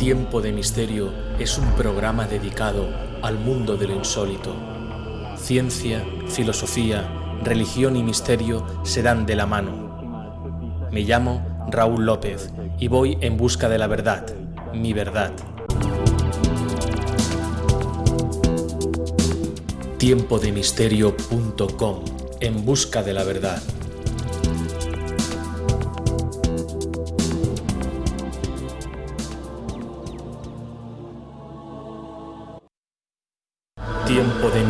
Tiempo de Misterio es un programa dedicado al mundo de lo insólito. Ciencia, filosofía, religión y misterio se dan de la mano. Me llamo Raúl López y voy en busca de la verdad, mi verdad. Tiempodemisterio.com En busca de la verdad.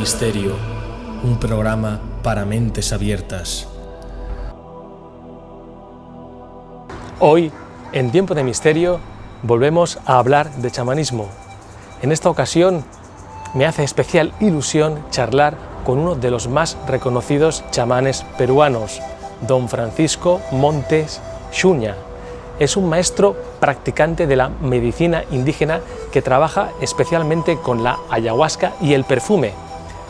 Misterio, un programa para mentes abiertas. Hoy, en Tiempo de Misterio, volvemos a hablar de chamanismo. En esta ocasión me hace especial ilusión charlar con uno de los más reconocidos chamanes peruanos, don Francisco Montes Xuña. Es un maestro practicante de la medicina indígena que trabaja especialmente con la ayahuasca y el perfume,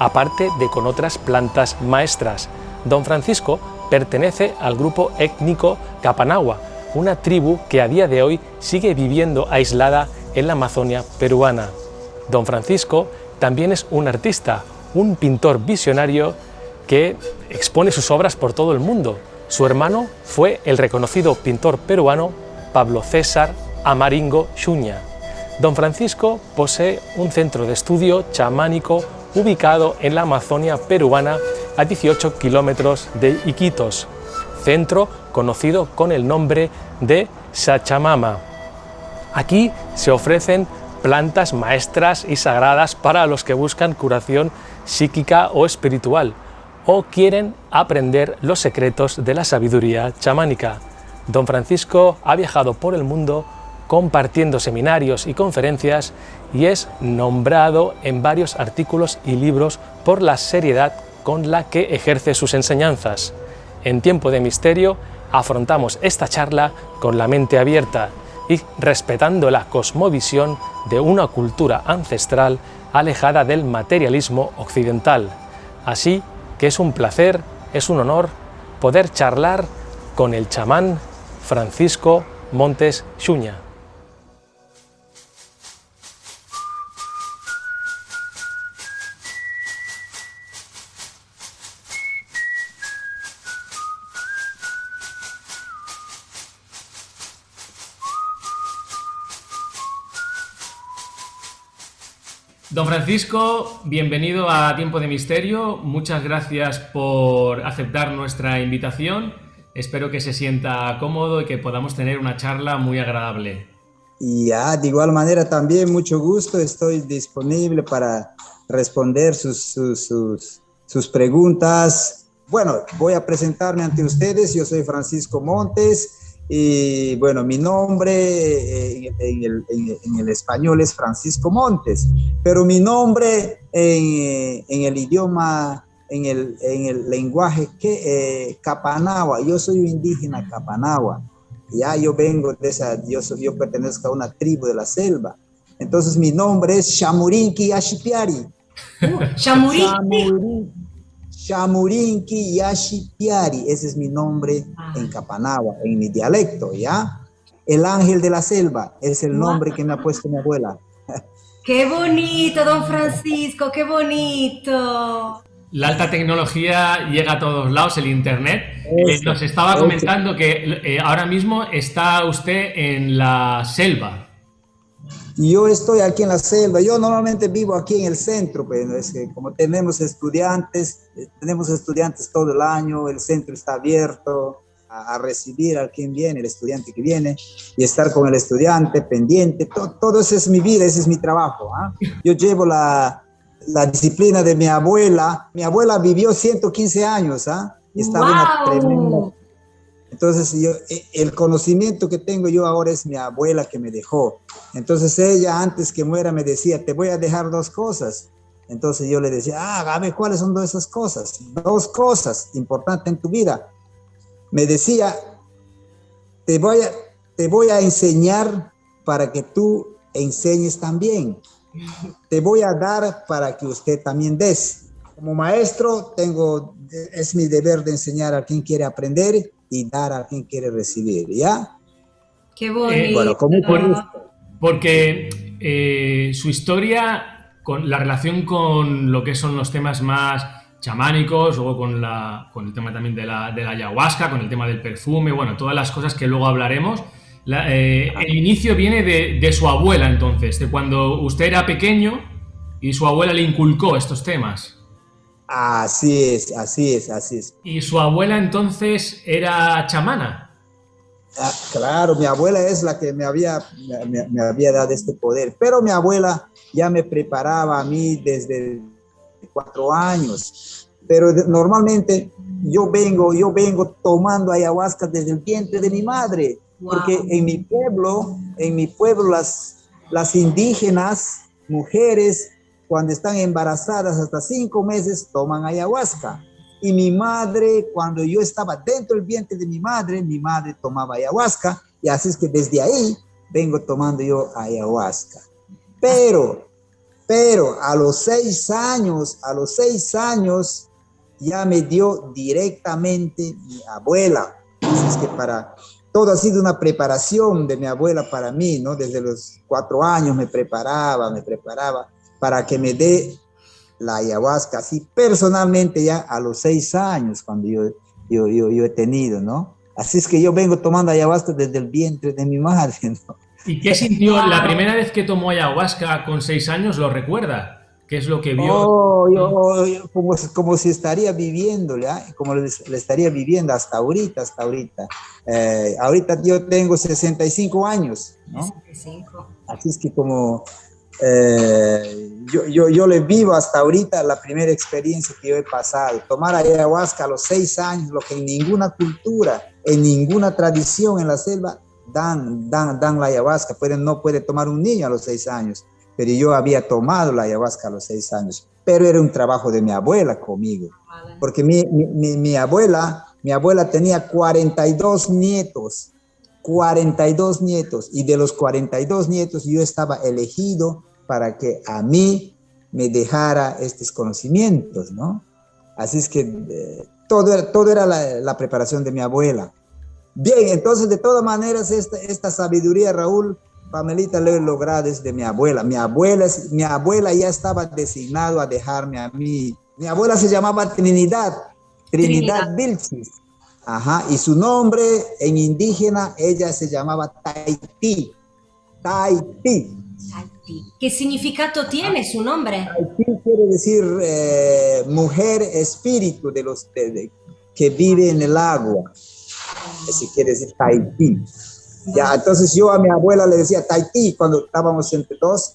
aparte de con otras plantas maestras. Don Francisco pertenece al grupo étnico Capanagua, una tribu que a día de hoy sigue viviendo aislada en la Amazonia peruana. Don Francisco también es un artista, un pintor visionario que expone sus obras por todo el mundo. Su hermano fue el reconocido pintor peruano Pablo César Amaringo Xuña. Don Francisco posee un centro de estudio chamánico ubicado en la Amazonia peruana a 18 kilómetros de Iquitos, centro conocido con el nombre de Sachamama. Aquí se ofrecen plantas maestras y sagradas para los que buscan curación psíquica o espiritual o quieren aprender los secretos de la sabiduría chamánica. Don Francisco ha viajado por el mundo compartiendo seminarios y conferencias y es nombrado en varios artículos y libros por la seriedad con la que ejerce sus enseñanzas. En tiempo de misterio afrontamos esta charla con la mente abierta y respetando la cosmovisión de una cultura ancestral alejada del materialismo occidental. Así que es un placer, es un honor poder charlar con el chamán Francisco Montes Xuña. Don Francisco, bienvenido a Tiempo de Misterio. Muchas gracias por aceptar nuestra invitación. Espero que se sienta cómodo y que podamos tener una charla muy agradable. Y ya, de igual manera también mucho gusto, estoy disponible para responder sus, sus, sus preguntas. Bueno, voy a presentarme ante ustedes. Yo soy Francisco Montes, y bueno, mi nombre eh, en, el, español es Francisco Montes, pero mi nombre en, el idioma, en el, lenguaje que, eh, Capanagua, yo soy un indígena Capanagua, ya yo vengo de esa, yo, yo pertenezco a una tribu de la selva, entonces mi nombre es Shamurinki Ashipiari. Shamurinki. Chamurinki Yashipiari, ese es mi nombre ah. en Capanagua, en mi dialecto, ¿ya? El ángel de la selva es el nombre que me ha puesto mi abuela. ¡Qué bonito, don Francisco! ¡Qué bonito! La alta tecnología llega a todos lados, el Internet. Eh, nos estaba comentando que eh, ahora mismo está usted en la selva. Yo estoy aquí en la selva, yo normalmente vivo aquí en el centro, pero es que como tenemos estudiantes, eh, tenemos estudiantes todo el año, el centro está abierto a, recibir a quien viene, el estudiante que viene, y estar con el estudiante pendiente, todo, eso es mi vida, ese es mi trabajo. ¿ah? Yo llevo la, la, disciplina de mi abuela, mi abuela vivió 115 años, ¿ah? y estaba una tremenda entonces, yo, e, el conocimiento que tengo yo ahora es mi abuela que me dejó. Entonces, ella antes que muera me decía, te voy a dejar dos cosas. Entonces yo le decía, ah, a ¿cuáles son dos esas cosas? Dos cosas importantes en tu vida. Me decía, te voy a, te voy a enseñar para que tú enseñes también. Te voy a dar para que usted también des. Como maestro, tengo, es mi deber de enseñar a quien quiere aprender y dar a quien quiere recibir, ¿ya? Qué bonito. bueno, con mucho gusto. porque eh, su historia, con la relación con lo que son los temas más chamánicos, luego con, la, con el tema también de la, de la, ayahuasca, con el tema del perfume, bueno, todas las cosas que luego hablaremos. Eh, el inicio viene de, de, su abuela entonces, de cuando usted era pequeño y su abuela le inculcó estos temas. Así es, así es, así es. ¿Y su abuela entonces era chamana? Ah, claro, mi abuela es la que me había, me, había dado este poder, pero mi abuela ya me preparaba a mí desde cuatro años. Pero normalmente yo vengo, yo vengo tomando ayahuasca desde el vientre de mi madre, porque en mi pueblo, en mi pueblo las, las indígenas, mujeres, cuando están embarazadas hasta cinco meses, toman ayahuasca. Y mi madre, cuando yo estaba dentro del vientre de mi madre, mi madre tomaba ayahuasca. Y así es que desde ahí vengo tomando yo ayahuasca. Pero, pero a los seis años, a los seis años, ya me dio directamente mi abuela. Así es que para, todo ha sido una preparación de mi abuela para mí, ¿no? Desde los cuatro años me preparaba, me preparaba para que me dé la ayahuasca, así personalmente ya a los seis años cuando yo, yo, yo, he tenido, ¿no? Así es que yo vengo tomando ayahuasca desde el vientre de mi madre, ¿no? ¿Y qué sintió la primera vez que tomó ayahuasca con seis años? ¿Lo recuerda? ¿Qué es lo que vio? Oh, yo, como, como, si estaría viviendo, ¿ya? como le, estaría viviendo hasta ahorita, hasta ahorita. Eh, ahorita yo tengo 65 años, ¿no? 65. Así es que como eh, yo, yo, yo, le vivo hasta ahorita la primera experiencia que yo he pasado. Tomar ayahuasca a los seis años, lo que en ninguna cultura, en ninguna tradición en la selva dan, dan, dan la ayahuasca. Pueden, no puede tomar un niño a los seis años, pero yo había tomado la ayahuasca a los seis años. Pero era un trabajo de mi abuela conmigo, porque mi, mi, mi abuela, mi abuela tenía 42 nietos. 42 nietos y de los 42 nietos yo estaba elegido para que a mí me dejara estos conocimientos, ¿no? Así es que eh, todo, todo era la, preparación de mi abuela. Bien, entonces de todas maneras esta, esta sabiduría, Raúl, Pamelita, lo he logrado desde mi abuela. Mi abuela, mi abuela ya estaba designado a dejarme a mí. Mi abuela se llamaba Trinidad, Trinidad, Trinidad. Vilchis. Ajá, y su nombre en indígena, ella se llamaba Taití. Taití. ¿Qué significado tiene su nombre? Tahití quiere decir eh, mujer espíritu de los que vive en el agua. Así quiere decir Tahití. Ya, entonces yo a mi abuela le decía Tahití cuando estábamos entre dos.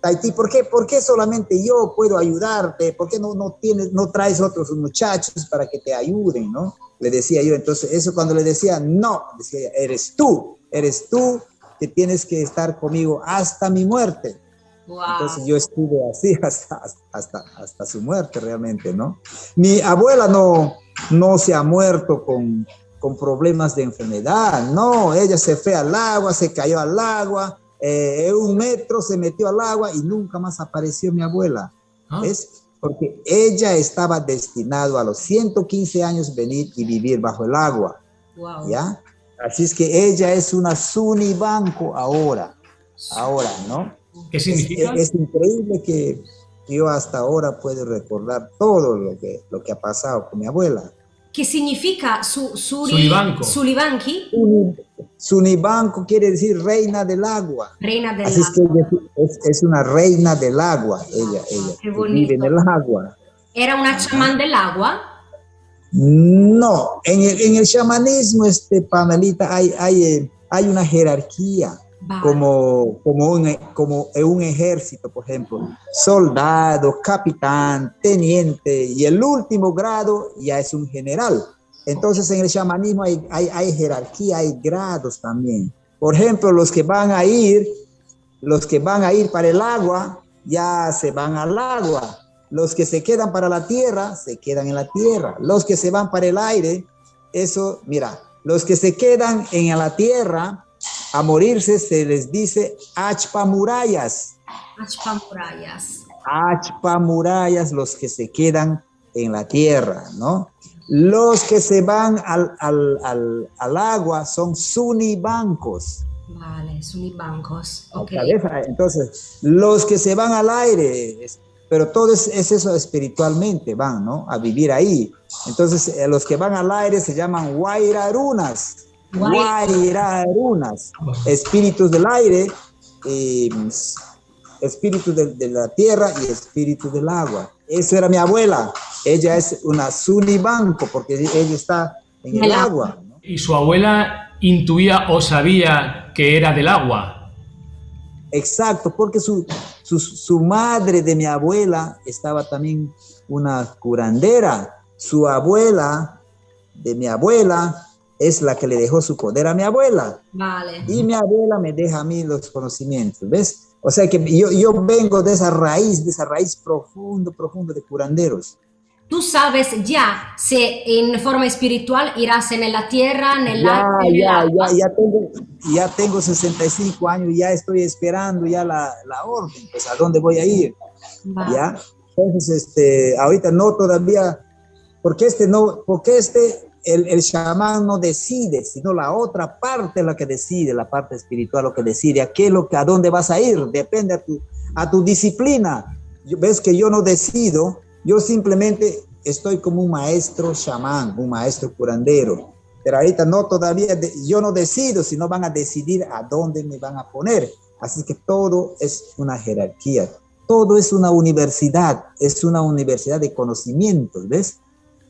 Tahití, ¿por qué, ¿por qué solamente yo puedo ayudarte? ¿Por qué no, no, tienes, no traes otros muchachos para que te ayuden? ¿no? Le decía yo, entonces eso cuando le decía, no, decía, eres tú, eres tú que tienes que estar conmigo hasta mi muerte. Entonces yo estuve así hasta, hasta, hasta su muerte realmente, ¿no? Mi abuela no, no se ha muerto con, con problemas de enfermedad, no, ella se fue al agua, se cayó al agua, eh, un metro se metió al agua y nunca más apareció mi abuela. Ah. Es porque ella estaba destinado a los 115 años venir y vivir bajo el agua. ¿Ya? Así es que ella es una Suni Banco ahora, ahora, ¿no? ¿Qué significa? Es, increíble que yo hasta ahora puedo recordar todo lo que, lo que ha pasado con mi abuela. ¿Qué significa su, suri, Sulibanco? Sulibanqui? Sunibanco quiere decir reina del agua. Reina del Así agua. Es, que es, una reina del agua, ella, ella. Qué bonito. Vive en el agua. ¿Era una chamán del agua? No, en el, en el chamanismo, este, Pamelita, hay, hay, eh, hay una jerarquía, como, como, un, como un ejército, por ejemplo, soldado, capitán, teniente, y el último grado ya es un general. Entonces en el chamanismo hay, hay, hay jerarquía, hay grados también. Por ejemplo, los que van a ir, los que van a ir para el agua, ya se van al agua los que se quedan para la tierra, se quedan en la tierra. Los que se van para el aire, eso, mira, los que se quedan en la tierra a morirse se les dice achpamurayas. Achpamurayas. Achpamurayas, los que se quedan en la tierra, ¿no? Los que se van al, al, al, al agua son sunibancos. Vale, sunibancos. la Ok. cabeza. Entonces, los que se van al aire, pero todo es, es eso espiritualmente, van, ¿no? A vivir ahí. Entonces, eh, los que van al aire se llaman Guairarunas. Guairarunas. Espíritus del aire, eh, espíritu de, de la tierra y espíritu del agua. Eso era mi abuela. Ella es una sunibanco porque ella está en el El agua. ¿no? ¿Y su abuela intuía o sabía que era del agua? Exacto, porque su, su, su madre de mi abuela estaba también una curandera. Su abuela de mi abuela es la que le dejó su poder a mi abuela. Vale. Y mi abuela me deja a mí los conocimientos, ¿ves? O sea que yo, yo vengo de esa raíz, de esa raíz profundo, profundo de curanderos. Tú sabes ya si en forma espiritual irás en la tierra, en el Ya, aire, en el ya, agua. ya, ya tengo, ya tengo 65 años, ya estoy esperando ya la, la orden, pues a dónde voy a ir. Vale. ¿ya? Entonces, este, ahorita no todavía, porque este no, porque este, el, el chamán no decide, sino la otra parte la que decide, la parte espiritual lo que decide, a qué a dónde vas a ir, depende a tu, a tu disciplina. Ves que yo no decido, yo simplemente estoy como un maestro chamán, un maestro curandero. Pero ahorita no todavía, yo no decido, sino van a decidir a dónde me van a poner. Así que todo es una jerarquía, todo es una universidad, es una universidad de conocimientos, ¿ves?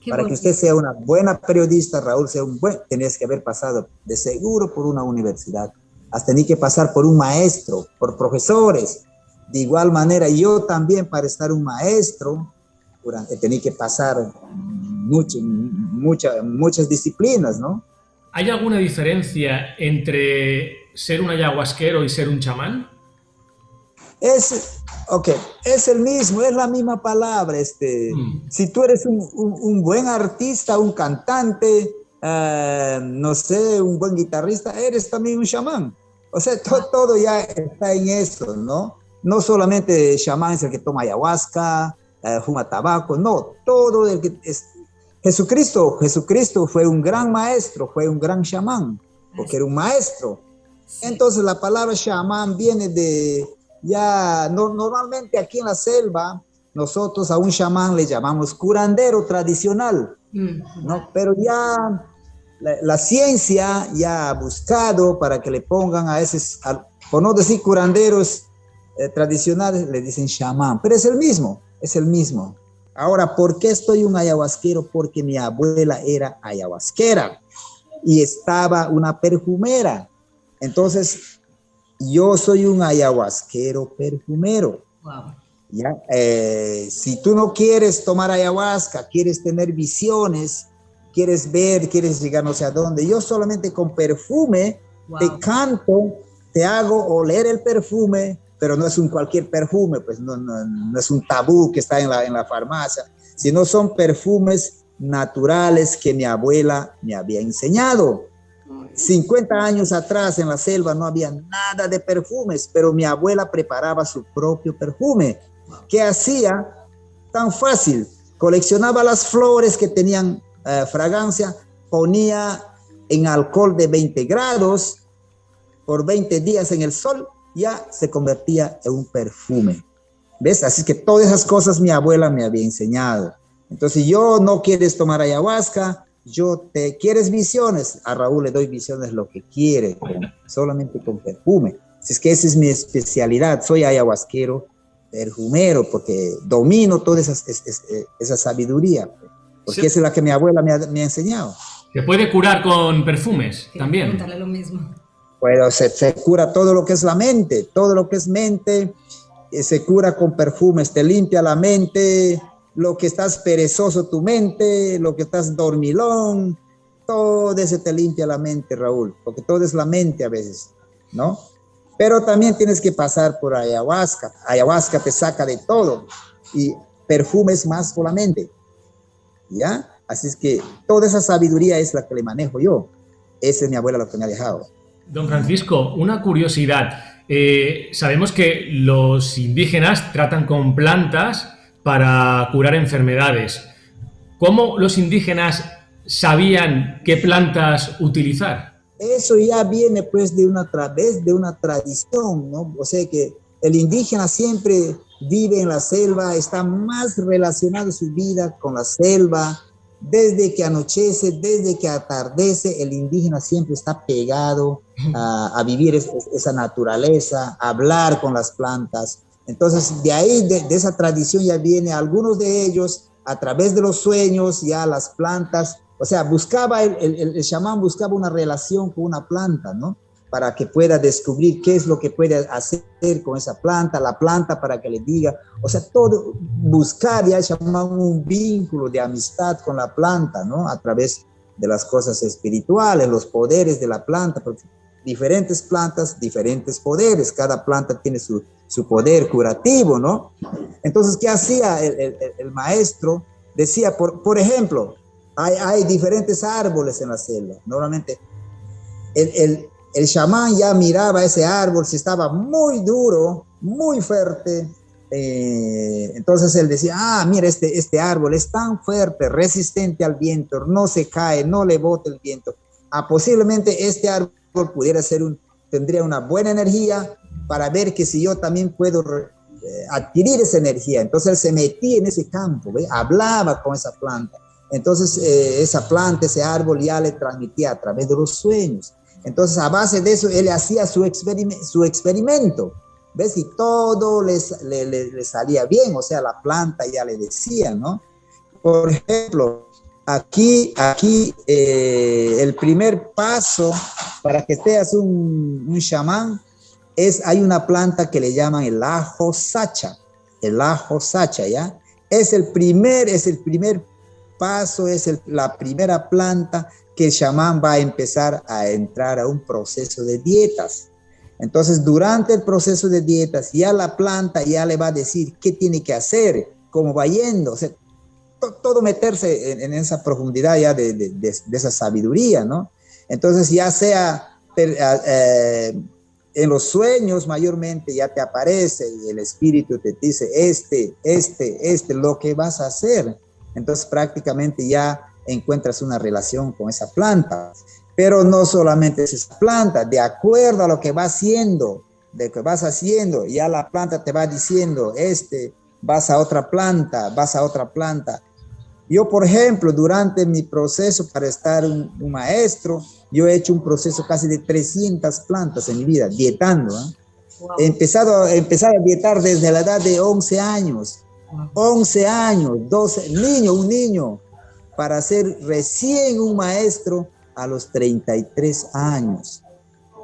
Qué Para que usted sea una buena periodista, Raúl, sea un buen, tenés que haber pasado de seguro por una universidad. Has tenido que pasar por un maestro, por profesores. De igual manera, yo también para estar un maestro, durante- he tenido que pasar mucho, mucha- muchas disciplinas, ¿no? ¿Hay alguna diferencia entre ser un ayahuasquero y ser un chamán? Es, ok, es el mismo, es la misma palabra. Este, Mm. Si tú eres un, un- un buen artista, un cantante, eh, no sé, un buen guitarrista, eres también un chamán. O sea, to- todo ya está en eso, ¿no? No solamente chamán es el que toma ayahuasca, eh, fuma tabaco, no, todo el que es... Jesucristo, Jesucristo fue un gran maestro, fue un gran chamán, porque era un maestro. Entonces la palabra chamán viene de, ya no- normalmente aquí en la selva, nosotros a un chamán le llamamos curandero tradicional, Mm, ¿no? Pero ya la, la ciencia ya ha buscado para que le pongan a esos, al- por no decir curanderos eh, tradicionales, le dicen chamán, pero es el mismo, es el mismo. Ahora, ¿por qué estoy un ayahuasquero? Porque mi abuela era ayahuasquera y estaba una perfumera. Entonces, yo soy un ayahuasquero perfumero. wow. ¿ya? Eh, si tú no quieres tomar ayahuasca, quieres tener visiones, quieres ver, quieres llegar no sé a dónde, yo solamente con perfume Wow. te canto, te hago oler el perfume, pero no es un cualquier perfume, pues no, no, no es un tabú que está en la, en la farmacia, sino son perfumes naturales que mi abuela me había enseñado. 50 años atrás en la selva no había nada de perfumes, pero mi abuela preparaba su propio perfume. ¿Qué hacía? Tan fácil. Coleccionaba las flores que tenían eh, fragancia, ponía en alcohol de 20 grados por 20 días en el sol, ya se convertía en un perfume. ¿Ves? Así que todas esas cosas mi abuela me había enseñado. Entonces, yo no quieres tomar ayahuasca, yo te quieres visiones, a Raúl le doy visiones lo que quiere, con- solamente con perfume. Si es que esa es mi especialidad, soy ayahuasquero, perfumero, porque domino toda esa, es- es- esa sabiduría, porque Sí. esa es la que mi abuela me ha, me ha enseñado. ¿Se puede curar con perfumes también? preguntarle lo mismo. Pero se, se cura todo lo que es la mente, todo lo que es mente, eh, se cura con perfumes, te limpia la mente, lo que estás perezoso tu mente, lo que estás dormilón, todo eso te limpia la mente, Raúl, porque todo es la mente a veces, ¿no? Pero también tienes que pasar por ayahuasca, ayahuasca te saca de todo y perfumes más por la mente, ¿ya? Así es que toda esa sabiduría es la que le manejo yo, esa es mi abuela lo que me ha dejado. Don Francisco, una curiosidad. Eh, sabemos que los indígenas tratan con plantas para curar enfermedades. ¿Cómo los indígenas sabían qué plantas utilizar? eso ya viene pues de una través de una tradición, ¿no? O sea que el indígena siempre vive en la selva, está más relacionado su vida con la selva, desde que anochece, desde que atardece, el indígena siempre está pegado a, vivir esa naturaleza, a hablar con las plantas. Entonces, de ahí, de, esa tradición ya viene, algunos de ellos, a través de los sueños, ya las plantas, o sea, buscaba, el, el, el chamán buscaba una relación con una planta, ¿no? para que pueda descubrir qué es lo que puede hacer con esa planta, la planta para que le diga, o sea, todo, buscar ya llamar un vínculo de amistad con la planta, ¿no? A través de las cosas espirituales, los poderes de la planta, porque diferentes plantas, diferentes poderes, cada planta tiene su, su poder curativo, ¿no? Entonces, ¿qué hacía el, maestro? Decía, por, ejemplo, hay, diferentes árboles en la selva, normalmente el el chamán ya miraba ese árbol, si estaba muy duro, muy fuerte, eh, entonces él decía, ah, mira, este, este árbol es tan fuerte, resistente al viento, no se cae, no le bota el viento. Ah, posiblemente este árbol pudiera ser un, tendría una buena energía para ver que si yo también puedo eh, adquirir esa energía. Entonces él se metía en ese campo, hablaba con esa planta. Entonces eh, esa planta, ese árbol ya le transmitía a través de los sueños. Entonces, a base de eso, él hacía su, su experimento. ¿Ves? Y todo les, le, salía bien, o sea, la planta ya le decía, ¿no? Por ejemplo, aquí, aquí eh, el primer paso para que seas un, un chamán es, hay una planta que le llaman el ajo sacha, el ajo sacha, ¿ya? Es el primer, es el primer paso, es la primera planta que el chamán va a empezar a entrar a un proceso de dietas. Entonces, durante el proceso de dietas, ya la planta ya le va a decir qué tiene que hacer, cómo va yendo, o sea, todo meterse en, esa profundidad ya de, esa sabiduría, ¿no? Entonces, ya sea eh, en los sueños mayormente ya te aparece y el espíritu te dice, este, este, este, lo que vas a hacer. Entonces, prácticamente ya encuentras una relación con esa planta. Pero no solamente es esa planta, de acuerdo a lo que va haciendo, de que vas haciendo, ya la planta te va diciendo, este, vas a otra planta, vas a otra planta. Yo, por ejemplo, durante mi proceso para estar un, maestro, yo he hecho un proceso casi de 300 plantas en mi vida, dietando. ¿eh? He, empezado, he empezado a dietar desde la edad de 11 años. 11 años, 12, niño, un niño, para ser recién un maestro a los 33 años.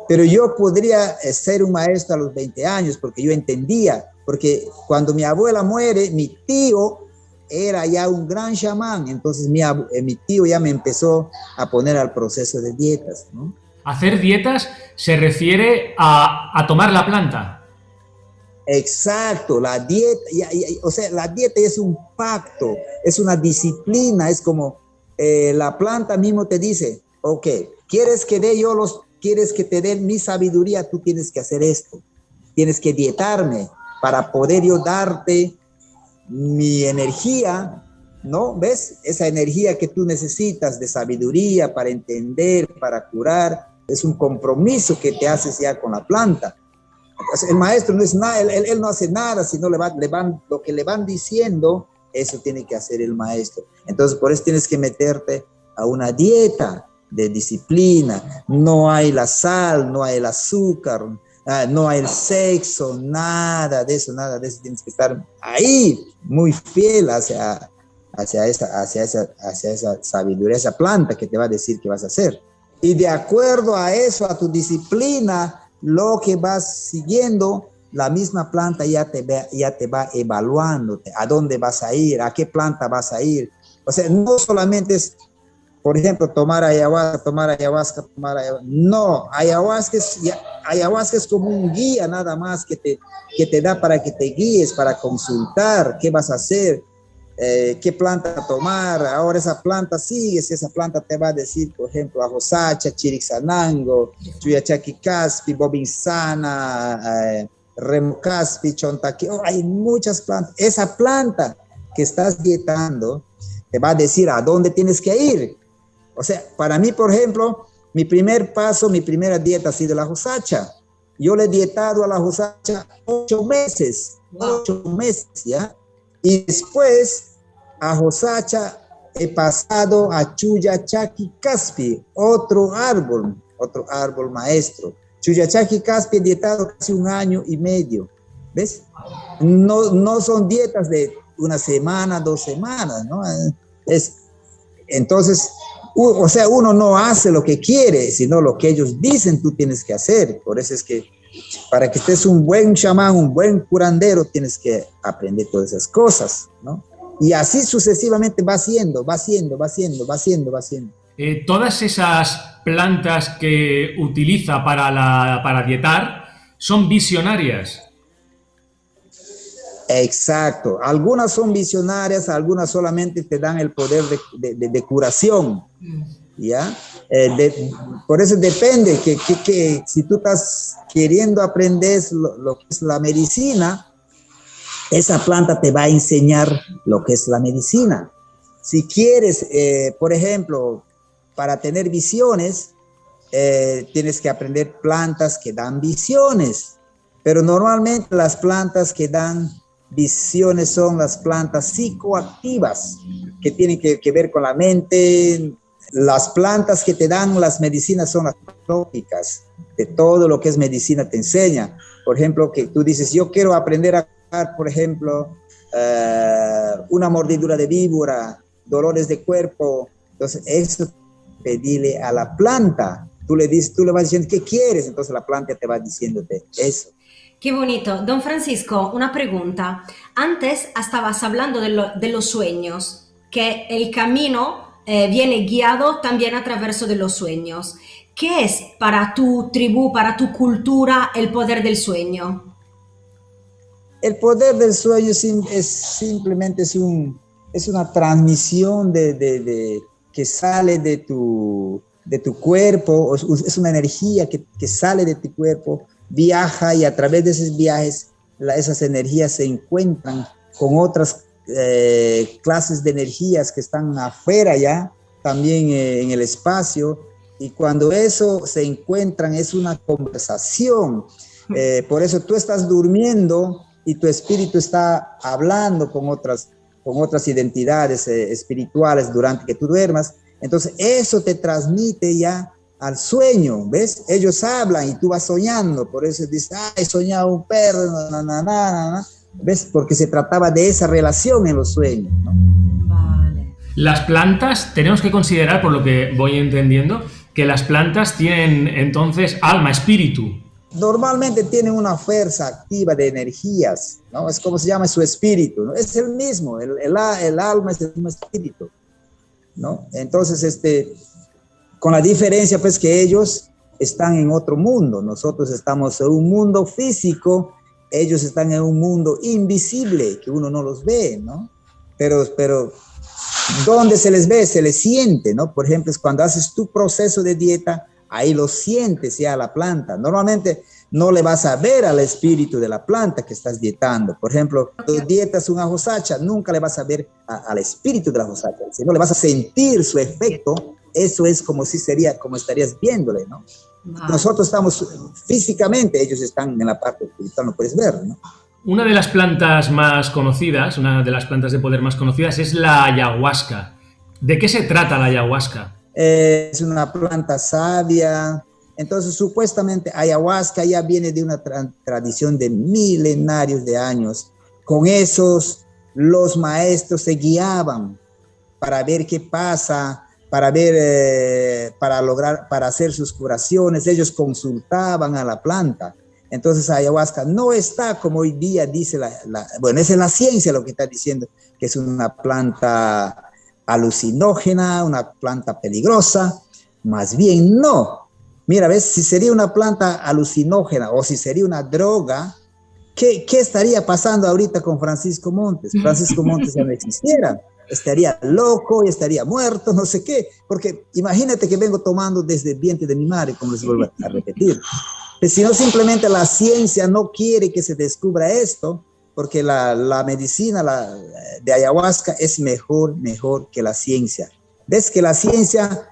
Pero yo podría eh, ser un maestro a los 20 años porque yo entendía, porque cuando mi abuela muere, mi tío era ya un gran chamán, entonces mi, eh, mi tío ya me empezó a poner al proceso de dietas. Hacer dietas se refiere a, a tomar la planta. Exacto, la dieta, o sea, la dieta es un pacto, es una disciplina, es como eh, la planta mismo te dice, ok, quieres que dé yo los, quieres que te dé mi sabiduría, tú tienes que hacer esto, tienes que dietarme para poder yo darte mi energía, ¿no? ¿Ves? Esa energía que tú necesitas de sabiduría para entender, para curar, es un compromiso que te haces ya con la planta el maestro no es nada, él, no hace nada, sino le, le van, lo que le van diciendo, eso tiene que hacer el maestro. Entonces, por eso tienes que meterte a una dieta de disciplina. No hay la sal, no hay el azúcar, ah, no hay sexo, nada de eso, nada de eso. Tienes que estar ahí, muy fiel hacia, hacia, esa, hacia, esa, hacia esa sabiduría, esa planta que te va a decir qué vas a hacer. Y de acuerdo a eso, a tu disciplina, lo que vas siguiendo, la misma planta ya te, ya te va evaluando a dónde vas a ir, a qué planta vas a ir. O sea, no solamente es, por ejemplo, tomar ayahuasca, tomar ayahuasca, tomar ayahuasca. No, ayahuasca es, ayahuasca es como un guía nada más que te, que te da para que te guíes, para consultar qué vas a hacer, eh, qué planta tomar, ahora esa planta sigue, si esa planta te va a decir, por ejemplo, ajosacha, chirixanango, chuyachaki caspi, bobinsana, eh, remo caspi, chontaki, oh, hay muchas plantas. Esa planta que estás dietando te va a decir a dónde tienes que ir. O sea, para mí, por ejemplo, Mi primer paso, mi primera dieta ha sido la josacha. Yo le he dietado a la josacha ocho meses, ocho meses, ¿ya? Y después a josacha he pasado a Chuyachaki Caspi, otro árbol, otro árbol maestro. Chuyachaki Caspi he dietado casi un año y medio, ¿ves? No, no son dietas de una semana, dos semanas, ¿no? Es, entonces, o sea, uno no hace lo que quiere, sino lo que ellos dicen tú tienes que hacer. Por eso es que para que estés un buen chamán, un buen curandero, tienes que aprender todas esas cosas, ¿no? Y así sucesivamente va siendo, va siendo, va siendo, va siendo, va siendo. Eh, todas esas plantas que utiliza para, la, para dietar son visionarias. Exacto. Algunas son visionarias, algunas solamente te dan el poder de, curación. ¿Ya? Eh, por eso depende que, que, si tú estás queriendo aprender lo, que es la medicina, esa planta te va a enseñar lo que es la medicina. Si quieres, eh, por ejemplo, para tener visiones, eh, tienes que aprender plantas que dan visiones, pero normalmente las plantas que dan visiones son las plantas psicoactivas, que tienen que, ver con la mente. Las plantas que te dan las medicinas son las tópicas, de todo lo que es medicina te enseña. Por ejemplo, que tú dices, yo quiero aprender a, por ejemplo, eh, una mordidura de víbora, dolores de cuerpo. Entonces, eso pedirle a la planta. Tú le dices, tú le vas diciendo, ¿qué quieres? Entonces la planta te va diciéndote eso. Qué bonito. Don Francisco, una pregunta. Antes estabas hablando de, los sueños, que el camino eh, viene guiado también a través de los sueños. ¿Qué es para tu tribu, para tu cultura, el poder del sueño? El poder del sueño es, simplemente es, un, es una transmisión de, que sale de tu, de tu cuerpo, es una energía que, que sale de tu cuerpo viaja y a través de esos viajes esas energías se encuentran con otras eh, clases de energías que están afuera ya, también eh, en el espacio, y cuando eso se encuentran es una conversación. Eh, por eso tú estás durmiendo y tu espíritu está hablando con otras, con otras identidades espirituales durante que tú duermas. Entonces eso te transmite ya al sueño, ¿ves? Ellos hablan y tú vas soñando, por eso dices, ah, he soñado un perro, ¿ves? Porque se trataba de esa relación en los sueños, ¿no? Vale. Las plantas, tenemos que considerar, por lo que voy entendiendo, que las plantas tienen entonces alma, espíritu. Normalmente tienen una fuerza activa de energías, ¿no? Es como se llama su espíritu, ¿no? Es el mismo, el, el, el alma es el mismo espíritu, ¿no? Entonces, este, con la diferencia pues que ellos están en otro mundo, nosotros estamos en un mundo físico, ellos están en un mundo invisible, que uno no los ve, ¿no? Pero, pero, ¿dónde se les ve? Se les siente, ¿no? Por ejemplo, es cuando haces tu proceso de dieta, ahí lo sientes ya a la planta. Normalmente no le vas a ver al espíritu de la planta que estás dietando. Por ejemplo, tú dietas una josacha, nunca le vas a ver al espíritu de la josacha, sino le vas a sentir su efecto eso es como si sería, como estarías viéndole, ¿no? Nosotros estamos físicamente, ellos están en la parte espiritual, no puedes ver, ¿no? Una de las plantas más conocidas, una de las plantas de poder más conocidas es la ayahuasca. ¿De qué se trata la ayahuasca? es una planta sabia. Entonces, supuestamente, ayahuasca ya viene de una tradición de milenarios de años. Con esos, los maestros se guiaban para ver qué pasa para ver, eh, para lograr, para hacer sus curaciones, ellos consultaban a la planta. Entonces ayahuasca no está como hoy día dice la, bueno, es la ciencia lo que está diciendo, que es una planta alucinógena, una planta peligrosa, más bien no. Mira, ves, si sería una planta alucinógena o si sería una droga, ¿qué, qué estaría pasando ahorita con Francisco Montes? Francisco Montes ya no existiera estaría loco y estaría muerto, no sé qué, porque imagínate que vengo tomando desde el vientre de mi madre, como les vuelvo a repetir. Pues si no, simplemente la ciencia no quiere que se descubra esto, porque la, la medicina la, de ayahuasca es mejor, mejor que la ciencia. Ves que la ciencia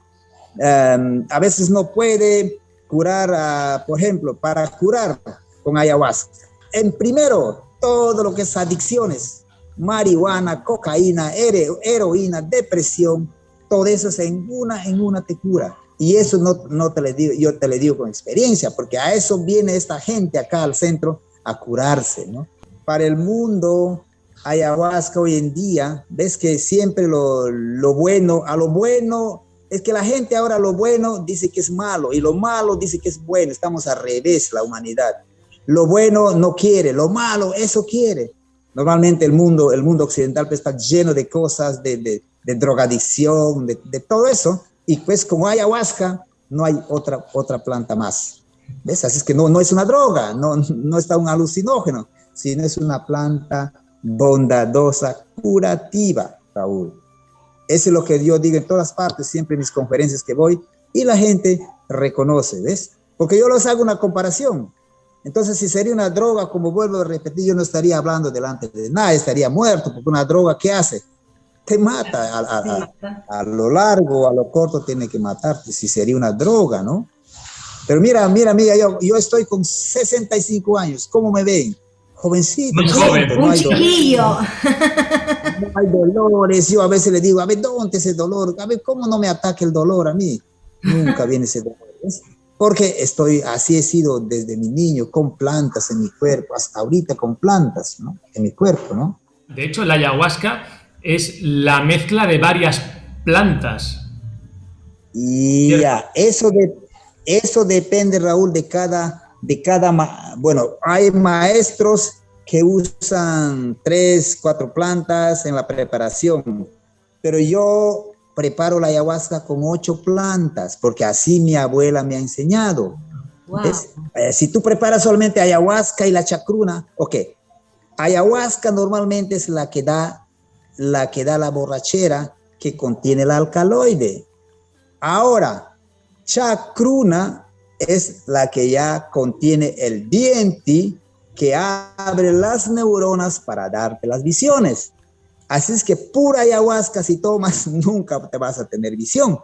em, a veces no puede curar, por ejemplo, para curar con ayahuasca. En primero, todo lo que es adicciones, marihuana, cocaína, heroína, depresión, todo eso es en una, en una te cura. Y eso no, no te le digo, yo te le digo con experiencia, porque a eso viene esta gente acá al centro a curarse, ¿no? Para el mundo, ayahuasca hoy en día, ves que siempre lo, lo bueno, a lo bueno, es que la gente ahora lo bueno dice que es malo y lo malo dice que es bueno, estamos al revés la humanidad. Lo bueno no quiere, lo malo eso quiere. Normalmente el mundo, el mundo occidental pues, está lleno de cosas, de, de, de drogadicción, de, todo eso, y pues como hay ayahuasca, no hay otra, otra planta más. ¿Ves? Así es que no, no es una droga, no, no está un alucinógeno, sino es una planta bondadosa, curativa, Raúl. Eso es lo que yo digo en todas partes, siempre en mis conferencias que voy, y la gente reconoce, ¿ves? Porque yo les hago una comparación. Entonces, si sería una droga, como vuelvo a repetir, yo no estaría hablando delante de nadie, estaría muerto, porque una droga, ¿qué hace? te mata. A, lo largo, a lo corto, tiene que matarte, si sería una droga, ¿no? Pero mira, mira, mira, yo, yo estoy con 65 años, ¿cómo me ven? Jovencito. joven. Un chiquillo. No hay dolores, yo a veces le digo, a ver, ¿dónde ese dolor? A ver, ¿cómo no me ataca el dolor a mí? Nunca viene ese dolor. Porque estoy, así he sido desde mi niño, con plantas en mi cuerpo, hasta ahorita con plantas, ¿no? En mi cuerpo, ¿no? De hecho, la ayahuasca es la mezcla de varias plantas. Y ya, eso, de, eso depende, Raúl, de cada, de cada, bueno, hay maestros que usan tres, cuatro plantas en la preparación, pero yo preparo la ayahuasca con ocho plantas, porque así mi abuela me ha enseñado. Eh, si tú preparas solamente ayahuasca y la chacruna, ok, ayahuasca normalmente es la que da la que da la borrachera que contiene el alcaloide. Ahora, chacruna es la que ya contiene el diente que abre las neuronas para darte las visiones. Así es que pura ayahuasca si tomas nunca te vas a tener visión.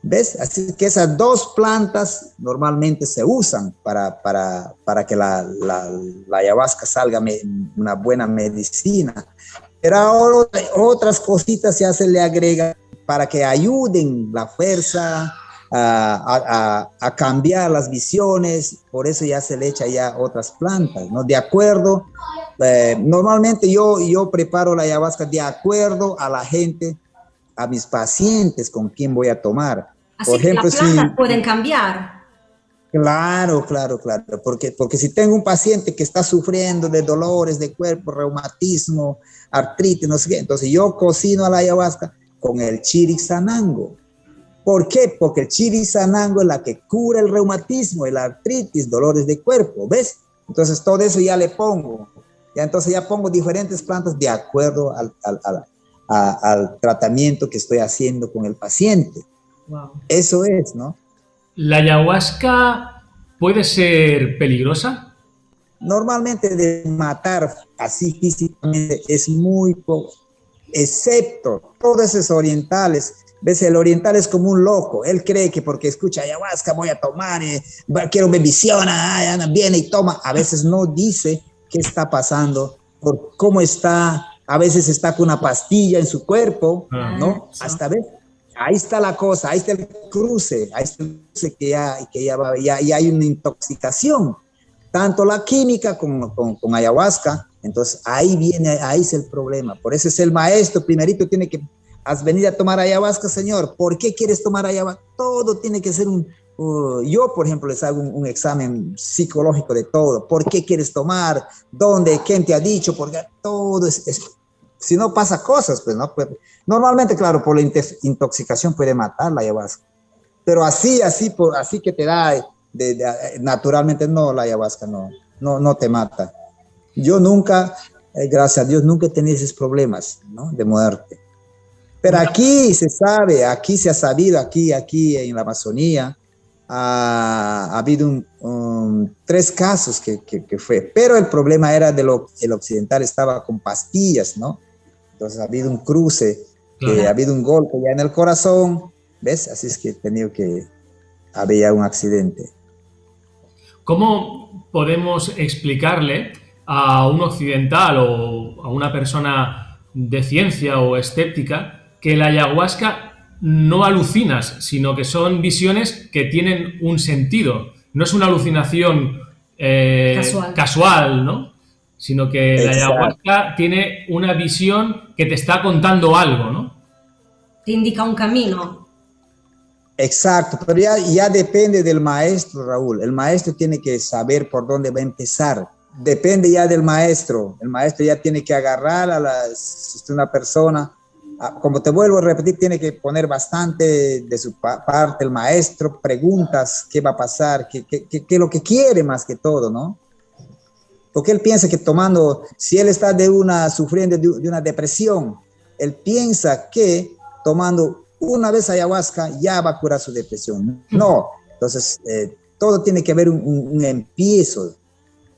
¿Ves? Así que esas dos plantas normalmente se usan para, para, para que la, la, la ayahuasca salga una buena medicina. Pero ahora otras cositas ya se le agrega para que ayuden la fuerza a, a, cambiar las visiones, por eso ya se le echa ya otras plantas, ¿no? De acuerdo, eh, normalmente yo, yo preparo la ayahuasca de acuerdo a la gente, a mis pacientes con quien voy a tomar. Así por ejemplo, las plantas si, pueden cambiar. Claro, claro, claro, porque, porque si tengo un paciente que está sufriendo de dolores de cuerpo, reumatismo, artritis, no sé qué, entonces yo cocino a la ayahuasca con el chirisanango. ¿Por qué? Porque el chirisanango es la que cura el reumatismo, el artritis, dolores de cuerpo, ¿ves? Entonces todo eso ya le pongo. Ya entonces ya pongo diferentes plantas de acuerdo al, al, al, al tratamiento que estoy haciendo con el paciente. Wow. Eso es, ¿no? ¿La ayahuasca puede ser peligrosa? Normalmente de matar así físicamente es muy poco, excepto todos esos orientales. Ves, el oriental es como un loco. Él cree que porque escucha ayahuasca voy a tomar, eh, quiero ver visión, viene y toma. A veces no dice qué está pasando, por cómo está. A veces está con una pastilla en su cuerpo, ¿no? Hasta ver ahí está la cosa, ahí está el cruce, ahí está el cruce que ya, que ya, va, ya, hay una intoxicación, tanto la química como con, con, ayahuasca, entonces ahí viene, ahí es el problema, por eso es el maestro, primerito tiene que, has venido a tomar ayahuasca, señor, ¿por qué quieres tomar ayahuasca? Todo tiene que ser un, uh, yo por ejemplo les hago un, examen psicológico de todo, ¿por qué quieres tomar? ¿Dónde? ¿Quién te ha dicho? Porque todo es, es si no pasa cosas, pues no. Pues, normalmente, claro, por la intoxicación puede matar la ayahuasca. Pero así, así, por, así que te da, de, naturalmente no, la ayahuasca no, no, no te mata. Yo nunca, eh, gracias a Dios, nunca he tenido esos problemas, ¿no? De muerte. Pero aquí se sabe, aquí se ha sabido, aquí, aquí en la Amazonía, ha, habido un, tres casos que, que, que, fue, pero el problema era de lo el occidental estaba con pastillas, ¿no? Entonces ha habido un cruce, ha habido un golpe ya en el corazón ¿ves? Así es que he tenido que haber un accidente. ¿Cómo podemos explicarle a un occidental o a una persona de ciencia o escéptica que la ayahuasca no alucinas, sino que son visiones que tienen un sentido? No es una alucinación eh, casual. ¿no? Sino que la ayahuasca tiene una visión que te está contando algo, ¿no? Te indica un camino. Exacto, pero ya, ya depende del maestro, Raúl. El maestro tiene que saber por dónde va a empezar. Depende ya del maestro. El maestro ya tiene que agarrar a la, una persona. Como te vuelvo a repetir, tiene que poner bastante de su parte el maestro, preguntas qué va a pasar, qué, qué, qué, qué es lo que quiere más que todo, ¿no? Porque él piensa que tomando, si él está de una, sufriendo de, de una depresión, él piensa que tomando una vez ayahuasca ya va a curar su depresión. No, entonces eh, todo tiene que haber un, un, empiezo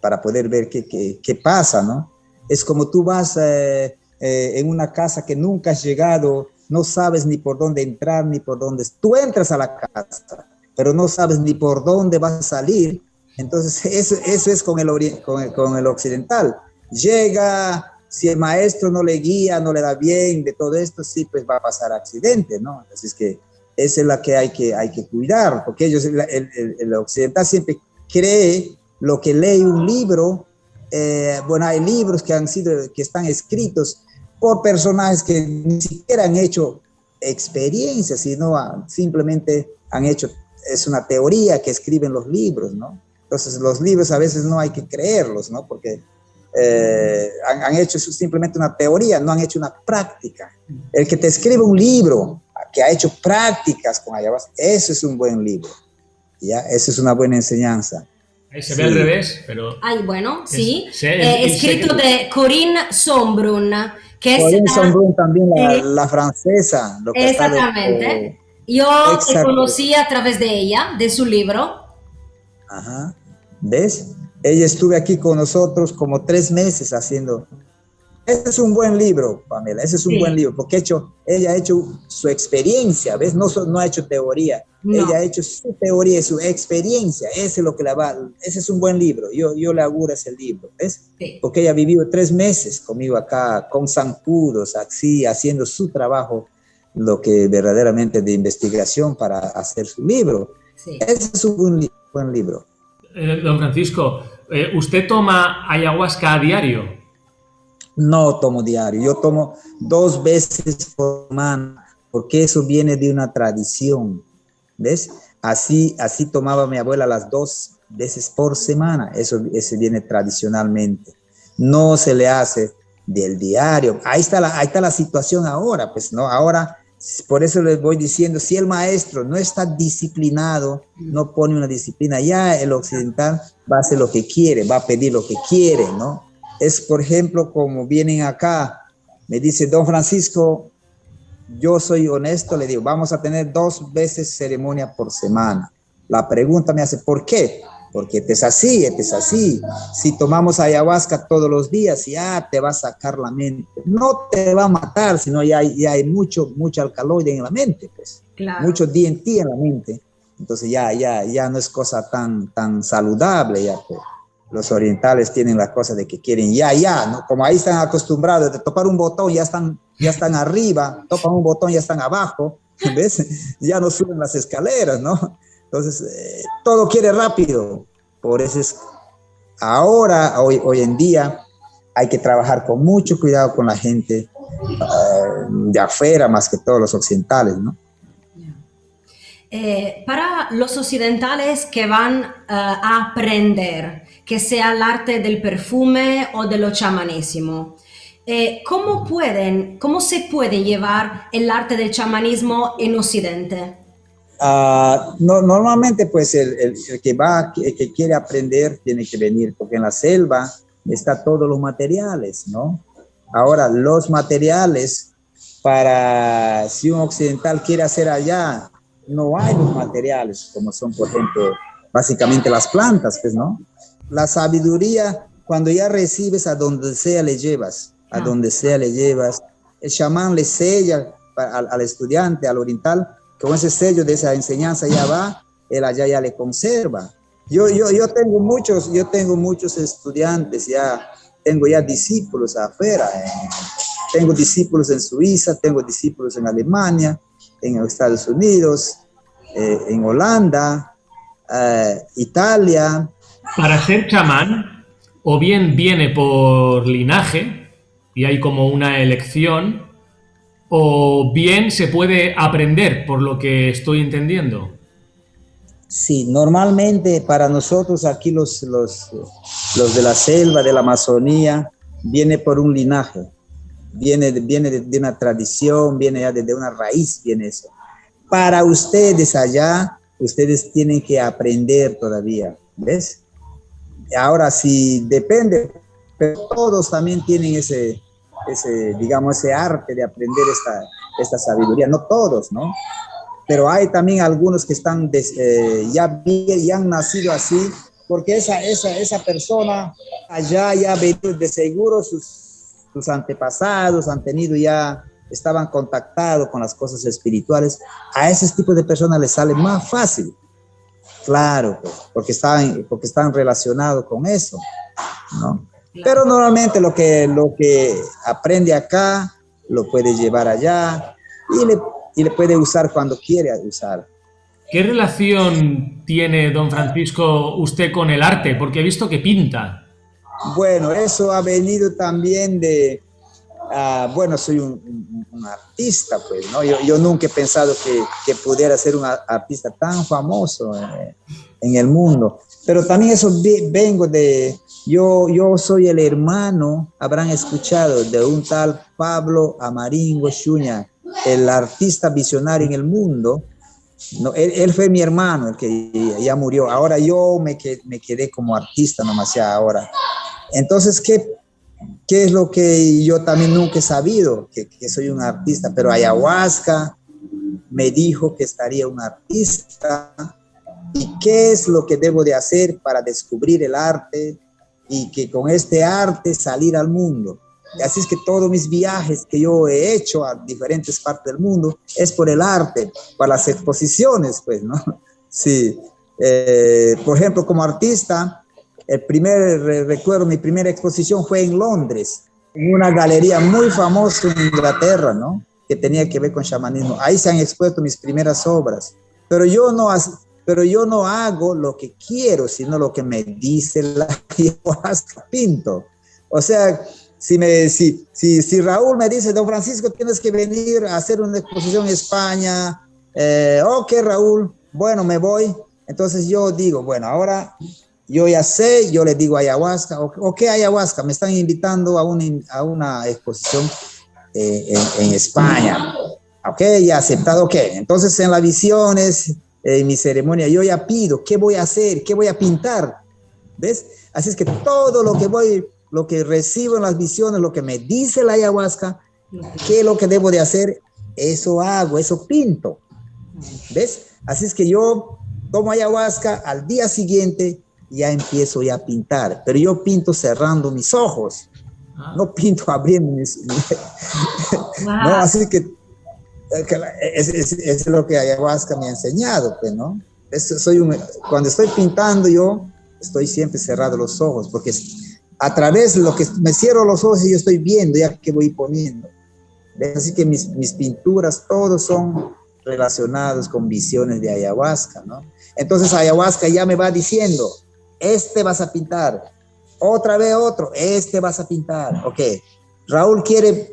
para poder ver qué, qué, qué, pasa, ¿no? Es como tú vas eh, eh, en una casa que nunca has llegado, no sabes ni por dónde entrar, ni por dónde... Tú entras a la casa, pero no sabes ni por dónde vas a salir. Entonces, eso, eso es con el, con el, con el occidental. Llega, si el maestro no le guía, no le da bien de todo esto, sí, pues va a pasar accidente, ¿no? Así es que esa es la que hay que, hay que cuidar, porque ellos, el, el, el occidental siempre cree lo que lee un libro, eh, bueno, hay libros que han sido, que están escritos por personajes que ni siquiera han hecho experiencias, sino simplemente han hecho, es una teoría que escriben los libros, ¿no? Entonces los libros a veces no hay que creerlos, ¿no? Porque eh, han, han, hecho simplemente una teoría, no han hecho una práctica. El que te escribe un libro que ha hecho prácticas con ayahuasca, eso es un buen libro. ¿ya? Eso es una buena enseñanza. Ahí se ve al revés, pero... Ay, bueno, sí. Es, eh, escrito de Corinne Sombrun, que es... Sombrun también, la, eh, la francesa. Lo que exactamente. De, Yo te conocí a través de ella, de su libro. Ajá. ¿Ves? Ella estuve aquí con nosotros como tres meses haciendo. Ese es un buen libro, Pamela, ese es un sí. buen libro, porque hecho, ella ha hecho su experiencia, ¿ves? No, no ha hecho teoría, no. ella ha hecho su teoría y su experiencia, ese es lo que la va, ese es un buen libro, yo, yo le auguro ese libro, ¿ves? Sí. Porque ella ha vivido tres meses conmigo acá, con zancudos, así, haciendo su trabajo, lo que verdaderamente de investigación para hacer su libro. Sí. Ese es un buen, buen libro. Eh, don Francisco, eh, ¿usted toma ayahuasca a diario? No tomo diario, yo tomo dos veces por semana, porque eso viene de una tradición, ¿ves? Así, así tomaba mi abuela las dos veces por semana, eso, eso viene tradicionalmente. No se le hace del diario. Ahí está la, ahí está la situación ahora, pues, ¿no? Ahora por eso les voy diciendo, si el maestro no está disciplinado, no pone una disciplina, ya el occidental va a hacer lo que quiere, va a pedir lo que quiere, ¿no? Es, por ejemplo, como vienen acá, me dice, don Francisco, yo soy honesto, le digo, vamos a tener dos veces ceremonia por semana. La pregunta me hace, ¿por qué? porque este es así, este es así. Si tomamos ayahuasca todos los días, ya te va a sacar la mente. No te va a matar, sino ya hay, ya hay mucho, mucho alcaloide en la mente, pues. Claro. Mucho DNT en la mente. Entonces ya, ya, ya no es cosa tan, tan saludable, ya pues. Los orientales tienen la cosa de que quieren ya, ya, ¿no? Como ahí están acostumbrados de tocar un botón, ya están, ya están arriba, tocan un botón, ya están abajo, ¿ves? Ya no suben las escaleras, ¿no? Entonces, eh, todo quiere rápido. Por eso es, ahora, hoy, hoy en día, hay que trabajar con mucho cuidado con la gente uh, de afuera, más que todos los occidentales, ¿no? Eh, para los occidentales que van a aprender, que sea el arte del perfume o de lo chamanismo, eh, ¿cómo pueden, cómo se puede llevar el arte del chamanismo en Occidente? No, normalmente pues el, que va, el que quiere aprender tiene que venir, porque en la selva está todos los materiales, ¿no? Ahora, los materiales para, si un occidental quiere hacer allá, no hay los materiales, como son, por ejemplo, básicamente las plantas, pues, ¿no? La sabiduría, cuando ya recibes a donde sea le llevas, a ah. donde sea le llevas, el chamán le sella al, al estudiante, al oriental, con ese sello de esa enseñanza ya va, él allá ya le conserva. Yo, yo, yo tengo muchos, yo tengo muchos estudiantes ya, tengo ya discípulos afuera, eh. tengo discípulos en Suiza, tengo discípulos en Alemania, en Estados Unidos, eh, en Holanda, eh, Italia. Para ser chamán, o bien viene por linaje, y hay como una elección, o bien se puede aprender, por lo que estoy entendiendo. Sí, normalmente para nosotros aquí los, los, los de la selva, de la Amazonía, viene por un linaje, viene, viene de, una tradición, viene ya desde una raíz, viene eso. Para ustedes allá, ustedes tienen que aprender todavía, ¿ves? Ahora sí, depende, pero todos también tienen ese, ese digamos, ese arte de aprender esta, esta sabiduría, no todos, ¿no? pero hay también algunos que están eh, ya, ya han nacido así, porque esa, esa, esa persona allá ya de seguro sus, sus antepasados han tenido ya, estaban contactados con las cosas espirituales, a ese tipo de personas les sale más fácil. Claro, pues, porque están, porque están relacionados con eso, ¿no? Pero normalmente lo que, lo que aprende acá, lo puede llevar allá y le y le puede usar cuando quiere usar. ¿Qué relación tiene, don Francisco, usted con el arte? Porque he visto que pinta. Bueno, eso ha venido también de... Ah, bueno, soy un, artista, pues, ¿no? Yo, nunca he pensado que, pudiera ser un artista tan famoso eh, en el mundo. Pero también eso vengo de... Yo, yo soy el hermano, habrán escuchado, de un tal Pablo Amaringo Chuña, el artista visionario en el mundo, no, él, fue mi hermano, el que ya murió. Ahora yo me, me quedé como artista nomás ya ahora. Entonces, ¿qué, ¿qué es lo que yo también nunca he sabido? Que, que soy un artista, pero ayahuasca me dijo que estaría un artista y qué es lo que debo de hacer para descubrir el arte y que con este arte salir al mundo. Así es que todos mis viajes que yo he hecho a diferentes partes del mundo es por el arte, para las exposiciones, pues, ¿no? Sí. Eh, por ejemplo, como artista, el primer, recuerdo, mi primera exposición fue en Londres, en una galería muy famosa en Inglaterra, ¿no? Que tenía que ver con chamanismo. Ahí se han expuesto mis primeras obras. Pero yo no, pero yo no hago lo que quiero, sino lo que me dice la pinto. O sea, si, me, si, si, si, Raúl me dice, don Francisco, tienes que venir a hacer una exposición en España, eh, ok, Raúl, bueno, me voy. Entonces yo digo, bueno, ahora yo ya sé, yo le digo ayahuasca, ok, ayahuasca, me están invitando a, un, a una exposición eh, en, España. Ok, ya aceptado, ok. Entonces en las visiones, en mi ceremonia, yo ya pido, ¿qué voy a hacer? ¿Qué voy a pintar? ¿Ves? Así es que todo lo que voy lo que recibo en las visiones, lo que me dice la ayahuasca, qué es lo que debo de hacer, eso hago, eso pinto. ¿Ves? Así es que yo tomo ayahuasca, al día siguiente ya empiezo ya a pintar, pero yo pinto cerrando mis ojos, ah. no pinto abriendo mis... no, así que, es, es, lo que ayahuasca me ha enseñado, pues, ¿no? soy un, cuando estoy pintando yo, estoy siempre cerrado los ojos, porque a través de lo que me cierro los ojos y yo estoy viendo ya que voy poniendo. Así que mis, mis pinturas, todos son relacionados con visiones de ayahuasca, ¿no? Entonces ayahuasca ya me va diciendo, este vas a pintar, otra vez otro, este vas a pintar, ok. Raúl quiere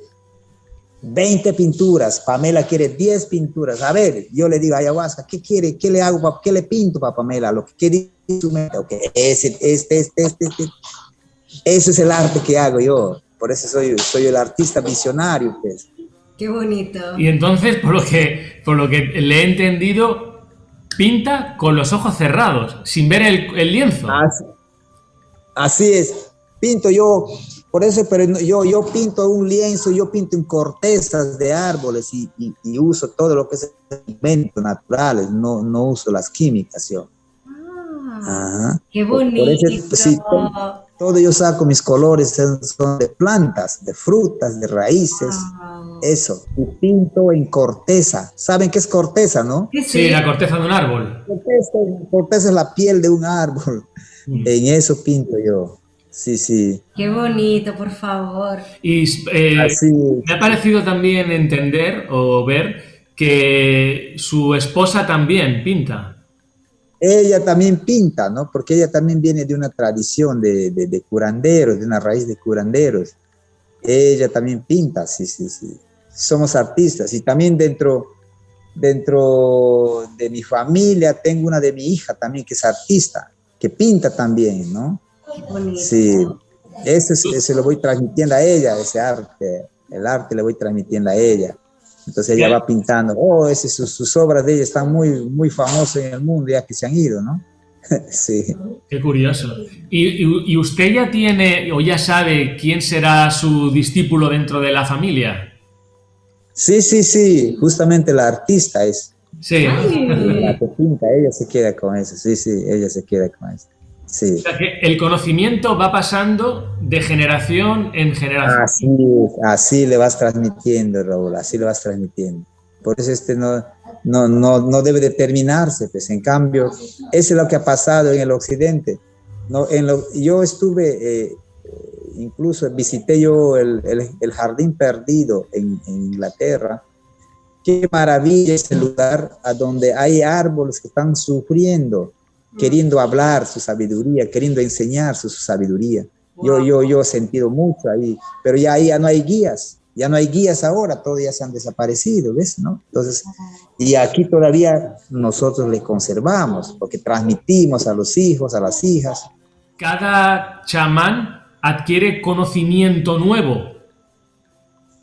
20 pinturas, Pamela quiere 10 pinturas. A ver, yo le digo a ayahuasca, ¿qué quiere? ¿Qué le hago? ¿Qué le pinto para Pamela? Lo que quiere su ok, este, este, este, este, este. Ese es el arte que hago yo. Por eso soy, soy el artista visionario, pues. Qué bonito. Y entonces, por lo que, por lo que le he entendido, pinta con los ojos cerrados, sin ver el, lienzo. Así, es. Pinto yo, por eso, pero yo, yo pinto un lienzo, yo pinto en cortezas de árboles y, uso todo lo que es elementos naturales, no, no uso las químicas yo. Ah, qué bonito. Todo yo saco mis colores son de plantas, de frutas, de raíces. Eso. Y pinto en corteza. ¿Saben qué es corteza, no? Sí, la corteza de un árbol. Corteza, es la piel de un árbol. Mm. En eso pinto yo. Sí, sí. Qué bonito, por favor. Y eh, me ha parecido también entender o ver que su esposa también pinta ella también pinta, ¿no? Porque ella también viene de una tradición de, de, curanderos, de una raíz de curanderos. Ella también pinta, sí, sí, sí. Somos artistas y también dentro, dentro de mi familia tengo una de mi hija también que es artista, que pinta también, ¿no? Sí, ese, ese lo voy transmitiendo a ella, ese arte, el arte le voy transmitiendo a ella. Entonces ella va pintando, oh, ese, sus, obras de ella están muy, muy famosas en el mundo, ya que se han ido, ¿no? sí. Qué curioso. ¿Y, usted ya tiene o ya sabe quién será su discípulo dentro de la familia? Sí, sí, sí, justamente la artista es. Sí. La que pinta, ella se queda con eso, sí, sí, ella se queda con eso. Sí. O sea que el conocimiento va pasando de generación en generación. Así, así le vas transmitiendo, Raúl, así le vas transmitiendo. Por eso este no, no, no, no debe determinarse, pues en cambio, eso es lo que ha pasado en el occidente. No, en lo, yo estuve, eh, incluso visité yo el, el, jardín perdido en, en, Inglaterra. Qué maravilla ese lugar a donde hay árboles que están sufriendo queriendo hablar su sabiduría, queriendo enseñar su, sabiduría. Yo, yo, yo he sentido mucho ahí, pero ya ahí ya no hay guías, ya no hay guías ahora, todos ya se han desaparecido, ¿ves? ¿no? Entonces, y aquí todavía nosotros le conservamos, porque transmitimos a los hijos, a las hijas. Cada chamán adquiere conocimiento nuevo.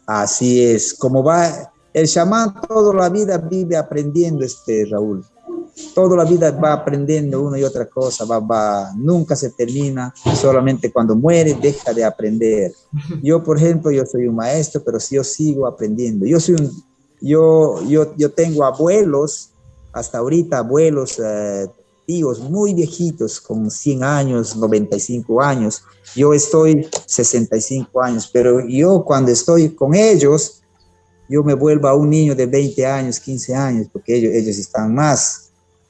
Así es, como va, el chamán toda la vida vive aprendiendo, este Raúl toda la vida va aprendiendo una y otra cosa, va, va, nunca se termina, solamente cuando muere deja de aprender. Yo, por ejemplo, yo soy un maestro, pero si yo sigo aprendiendo. Yo, soy un, yo, yo, yo tengo abuelos, hasta ahorita abuelos, eh, tíos muy viejitos, con 100 años, 95 años. Yo estoy 65 años, pero yo cuando estoy con ellos, yo me vuelvo a un niño de 20 años, 15 años, porque ellos, ellos están más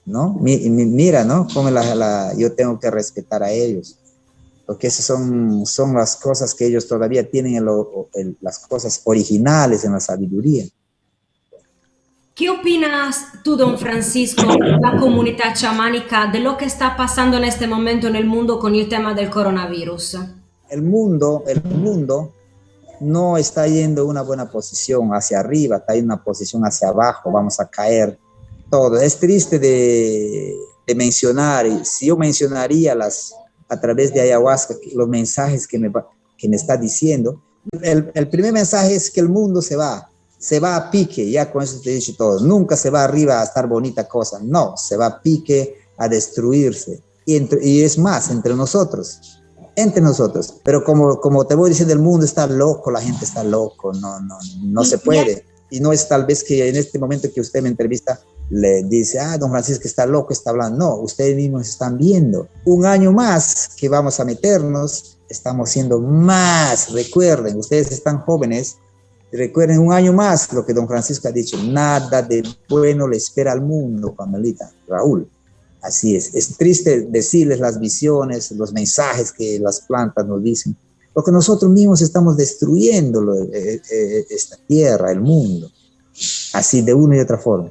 ¿no? mira, ¿no? Como la, yo tengo que respetar a ellos, porque esas son, son las cosas que ellos todavía tienen, las cosas originales en la sabiduría. ¿Qué opinas tú, don Francisco, la comunidad chamánica, de lo que está pasando en este momento en el mundo con el tema del coronavirus? El mundo, el mundo no está yendo una buena posición hacia arriba, está en una posición hacia abajo, vamos a caer todo. Es triste de, mencionar, si yo mencionaría las, a través de ayahuasca los mensajes que me, que me está diciendo, el, el, primer mensaje es que el mundo se va, se va a pique, ya con eso te he dicho todo, nunca se va arriba a estar bonita cosa, no, se va a pique, a destruirse, y, y es más, entre nosotros, entre nosotros, pero como, como te voy diciendo, el mundo está loco, la gente está loco, no, no, no se puede, y no es tal vez que en este momento que usted me entrevista, le dice, ah, don Francisco está loco, está hablando. No, ustedes mismos están viendo. Un año más que vamos a meternos, estamos siendo más. Recuerden, ustedes están jóvenes, recuerden un año más lo que don Francisco ha dicho, nada de bueno le espera al mundo, Pamelita, Raúl. Así es, es triste decirles las visiones, los mensajes que las plantas nos dicen, porque nosotros mismos estamos destruyendo eh, eh, esta tierra, el mundo, así de una y otra forma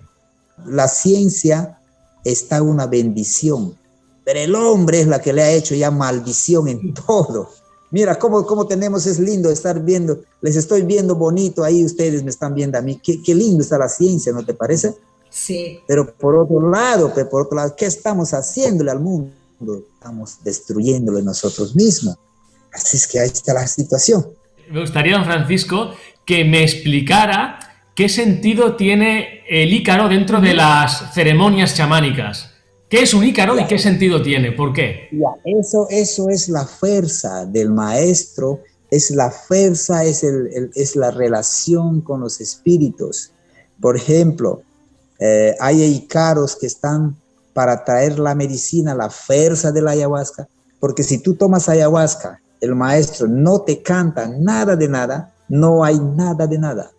la ciencia está una bendición, pero el hombre es la que le ha hecho ya maldición en todo. Mira cómo, cómo tenemos, es lindo estar viendo, les estoy viendo bonito ahí, ustedes me están viendo a mí, qué, qué lindo está la ciencia, ¿no te parece? Sí. Pero por otro lado, por otro lado, ¿qué estamos haciéndole al mundo? Estamos destruyéndole nosotros mismos. Así es que ahí está la situación. Me gustaría, don Francisco, que me explicara ¿Qué sentido tiene el ícaro dentro de las ceremonias chamánicas? ¿Qué es un ícaro y qué sentido tiene? ¿Por qué? eso, eso es la fuerza del maestro, es la fuerza, es, el, es la relación con los espíritus. Por ejemplo, eh, hay ícaros que están para traer la medicina, la fuerza de la ayahuasca, Porque si tú tomas ayahuasca, el maestro no te canta nada de nada, no hay nada de nada.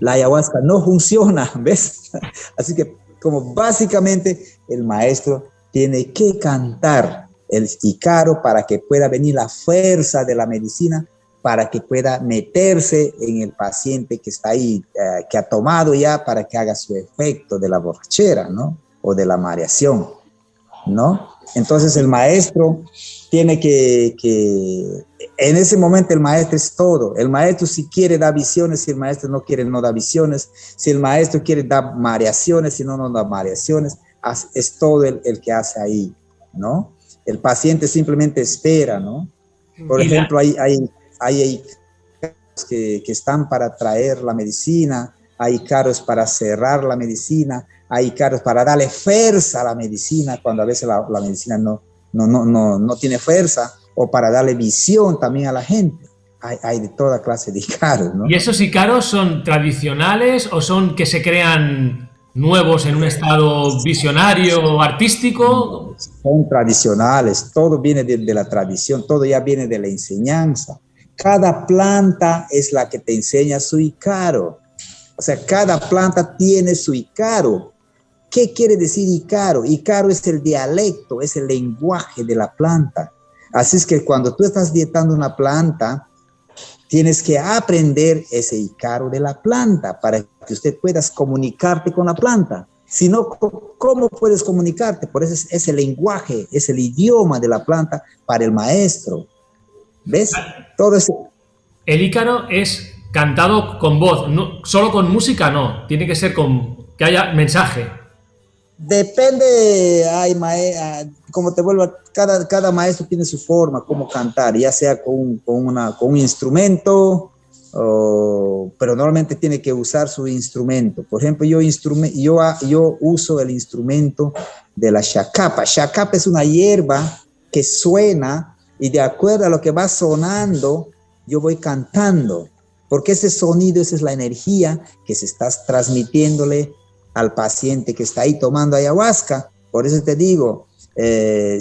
La ayahuasca no funciona, ¿ves? Así que como básicamente el maestro tiene que cantar el Icaro para que pueda venir la fuerza de la medicina, para que pueda meterse en el paciente que está ahí, eh, que ha tomado ya para que haga su efecto de la borrachera, ¿no? O de la mareación, ¿no? Entonces el maestro tiene que, en ese momento el maestro es todo. El maestro si quiere da visiones, si el maestro no quiere no da visiones, si el maestro quiere dar mareaciones, si no, no da mareaciones, es todo el, que hace ahí, ¿no? El paciente simplemente espera, ¿no? Por ejemplo, hay, hay, hay, que, que están para traer la medicina, hay caros para cerrar la medicina, hay caros para darle fuerza a la medicina cuando a veces la, la medicina no, no, no, no, no tiene fuerza, o para darle visión también a la gente. Hay, hay de toda clase de icaros, ¿no? ¿Y esos icaros son tradicionales o son que se crean nuevos en un estado visionario o artístico? Son tradicionales, todo viene de, de, la tradición, todo ya viene de la enseñanza. Cada planta es la que te enseña su icaro. O sea, cada planta tiene su icaro. ¿Qué quiere decir Icaro? Icaro es el dialecto, es el lenguaje de la planta. Así es que cuando tú estás dietando una planta, tienes que aprender ese Icaro de la planta para que usted puedas comunicarte con la planta. Si no, ¿cómo puedes comunicarte? Por eso es, el lenguaje, es el idioma de la planta para el maestro. ¿Ves? Todo eso. El Ícaro es cantado con voz, no, solo con música no, tiene que ser con que haya mensaje. Depende, ay, ah, como te vuelvo, cada, cada maestro tiene su forma, cómo cantar, ya sea con, un instrumento, pero normalmente tiene que usar su instrumento. Por ejemplo, yo, ah, yo uso el instrumento de la chacapa. Chacapa es una hierba que suena y de acuerdo a lo que va sonando, yo voy cantando, porque ese sonido, esa es la energía que se está transmitiéndole al paciente que está ahí tomando ayahuasca. Por eso te digo, eh,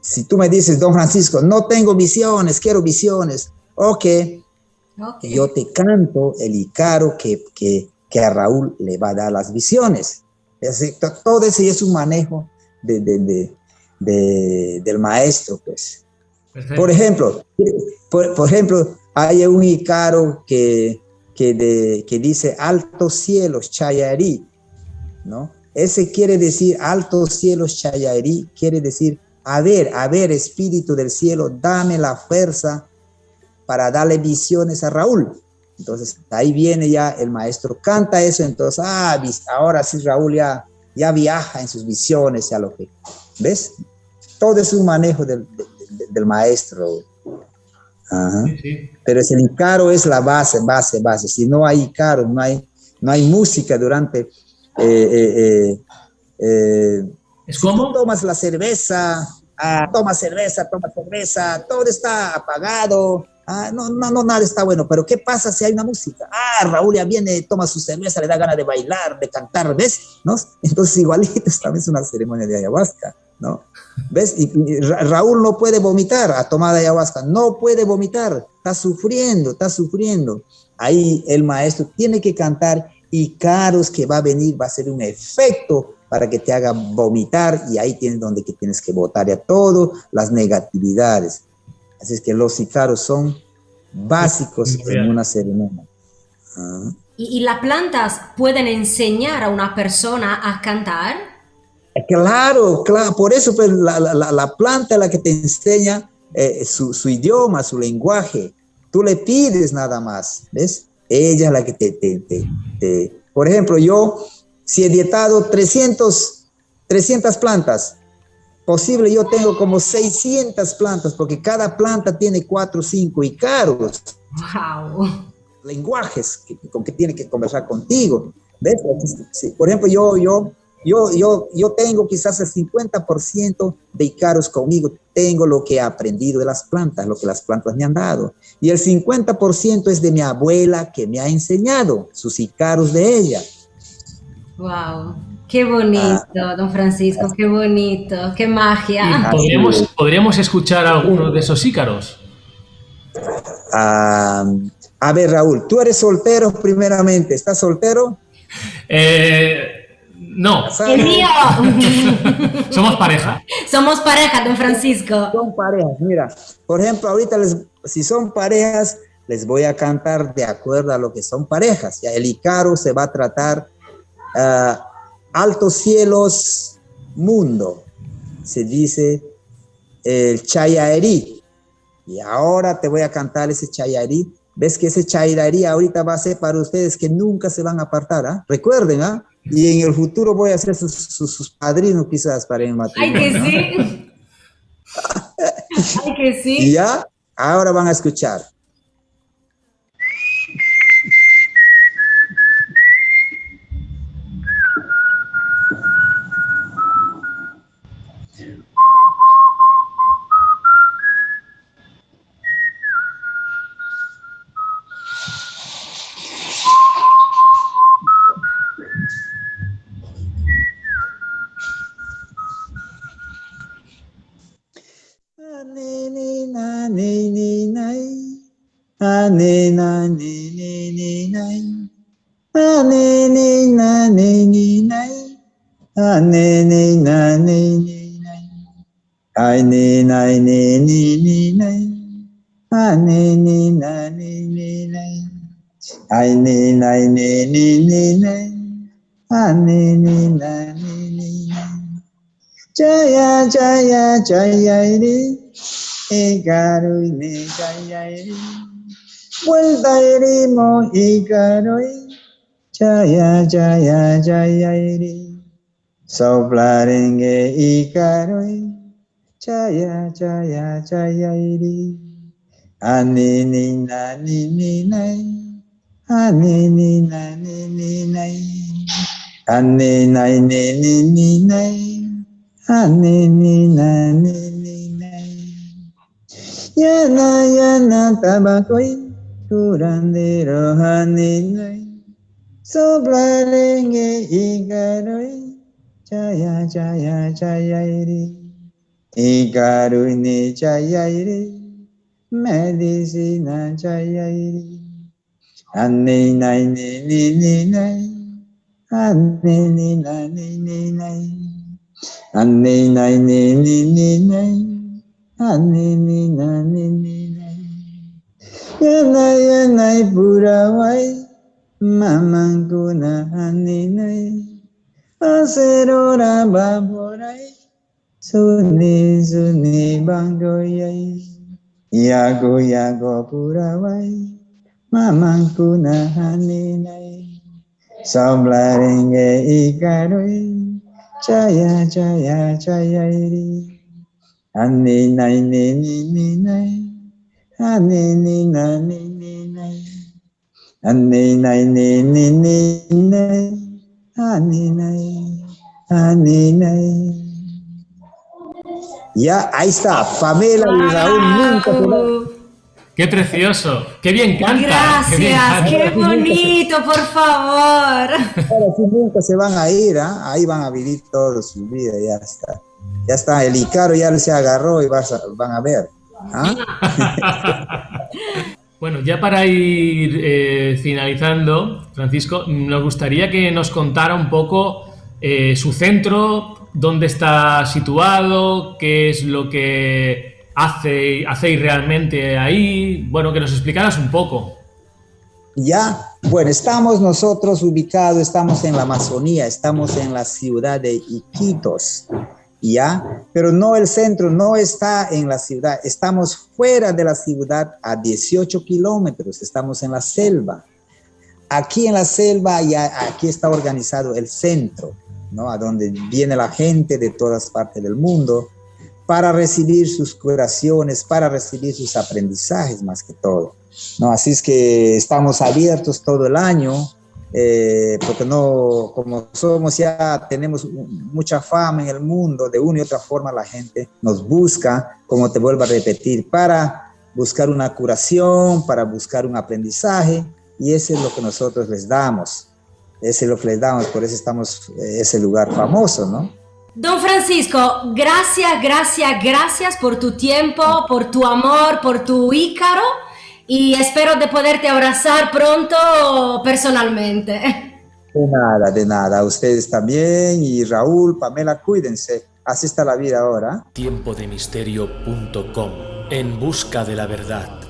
si, tú me dices, don Francisco, no tengo visiones, quiero visiones, ok, okay. yo te canto el Icaro que, que, que, a Raúl le va a dar las visiones. todo ese es un manejo de, de, de, del maestro, pues. Por ejemplo, por, por, ejemplo, hay un Icaro que, que, que dice altos cielos, Chayarí, ¿no? Ese quiere decir altos cielos Chayarí, quiere decir, a ver, a ver, espíritu del cielo, dame la fuerza para darle visiones a Raúl. Entonces, ahí viene ya el maestro, canta eso, entonces, ah, ahora sí Raúl ya, ya viaja en sus visiones, ya lo que, ¿ves? Todo es un manejo del, del, del maestro. Ajá. Sí, sí. Pero el Icaro es la base, base, base. Si no hay Icaro, no hay, no hay música durante eh, eh, eh, ¿Es como? tomas la cerveza, ah, toma cerveza, toma cerveza, todo está apagado, ah, no, no, no, nada está bueno, pero ¿qué pasa si hay una música? Ah, Raúl ya viene, toma su cerveza, le da ganas de bailar, de cantar, ¿ves? ¿No? Entonces igualito, esta vez una ceremonia de ayahuasca, ¿no? ¿Ves? Y, y, Raúl no puede vomitar a tomar ayahuasca, no puede vomitar, está sufriendo, está sufriendo. Ahí el maestro tiene que cantar y caros que va a venir, va a ser un efecto para que te haga vomitar y ahí tienes donde que tienes que votar a todo, las negatividades. Así es que los icaros son básicos en una ceremonia. ¿Y, ¿Y, las plantas pueden enseñar a una persona a cantar? Claro, claro, por eso pues, la, la, la planta es la que te enseña eh, su, su idioma, su lenguaje. Tú le pides nada más, ¿ves? Ella es la que te, te, te, te, Por ejemplo, yo, si he dietado 300, 300 plantas, posible yo tengo como 600 plantas, porque cada planta tiene 4 o 5 icaros. Wow. Lenguajes que, con que tiene que conversar contigo. ¿Ves? Sí. Por ejemplo, yo, yo yo, yo, yo tengo quizás el 50% de Icaros conmigo, tengo lo que he aprendido de las plantas, lo que las plantas me han dado. Y el 50% es de mi abuela que me ha enseñado sus Icaros de ella. ¡Wow! Qué bonito, ah. don Francisco, qué bonito, qué magia. ¿Podríamos, ¿Podríamos escuchar alguno de esos ícaros? Ah, a ver, Raúl, tú eres soltero primeramente, ¿estás soltero? Eh, no. El mío. Somos pareja. Somos pareja, don Francisco. Son parejas, mira. Por ejemplo, ahorita si son parejas, les voy a cantar de acuerdo a lo que son parejas. Ya el Icaro se va a tratar uh, altos cielos, mundo. Se dice el Chayarí. Y ahora te voy a cantar ese Chayarí. ¿Ves que ese Chayarí ahorita va a ser para ustedes que nunca se van a apartar? ¿ah? Recuerden, ¿ah? Y en el futuro voy a ser sus, padrinos quizás para el matrimonio. ¡Ay, que sí! ¡Ay, que sí! Y ya, ahora van a escuchar. ni ni na ni ni na ni na ni ni ni na ni ni na ni ni na ai jaya jaya jaya ri ikaru ni jaya ri vuelta ri mo ikaru jaya jaya jaya ri Soplaringe ikaroi, chaya chaya chaya iri. Ani ni na ni ni nai, ani ni na ni ni nai. Ani nai ni ni ni nai, ani ni na ni ni nai. Yana yana, tabakoi kurandero hani nai. Soplaringe ikaroi Jaya Jaya Jayayri Ikaruni Jayayri Medicina Jayayri Anni nai ni ni ni nai Anni ni na ni ni nai Anni nai ni ni ni nai Anni ni na ni ni nai Yanai yanai purawai Mamangku na anni nai aserora baborai suni suni bangoyai yago yago purawai mamanguna haninai Sablaringe ikaroi Jaya jaya jaya iri Ani nai ni ni ni nai Ani ni na ni ni nai. Ani nai ni ni ni nai. Ani nai. Ani nai. Ya, ahí está. Pamela y Raúl nunca Qué precioso, qué bien canta. Gracias, qué, bonito, por favor. Ahora sí nunca se van a ir, ¿eh? ahí van a vivir toda su vida, ya está. Ya está, el Icaro ya se agarró y vas van a ver. ¿Ah? bueno, ya para ir eh, finalizando, Francisco, nos gustaría que nos contara un poco eh, su centro, dónde está situado, qué es lo que hace, hacéis realmente ahí, bueno, que nos explicaras un poco. Ya, bueno, estamos nosotros ubicados, estamos en la Amazonía, estamos en la ciudad de Iquitos, ¿ya? Pero no el centro, no está en la ciudad, estamos fuera de la ciudad a 18 kilómetros, estamos en la selva. Aquí en la selva, ya, aquí está organizado el centro, ¿no? A donde viene la gente de todas partes del mundo para recibir sus curaciones, para recibir sus aprendizajes más que todo, ¿no? Así es que estamos abiertos todo el año, eh, porque no, como somos ya, tenemos mucha fama en el mundo, de una y otra forma la gente nos busca, como te vuelvo a repetir, para buscar una curación, para buscar un aprendizaje, y eso es lo que nosotros les damos. ese lo fletamos, por eso estamos en ese lugar famoso, ¿no? Don Francisco, gracias, gracias, gracias por tu tiempo, por tu amor, por tu ícaro y espero de poderte abrazar pronto personalmente. De nada, de nada. Ustedes también y Raúl, Pamela, cuídense. Así está la vida ahora. Tiempodemisterio.com En busca de la verdad.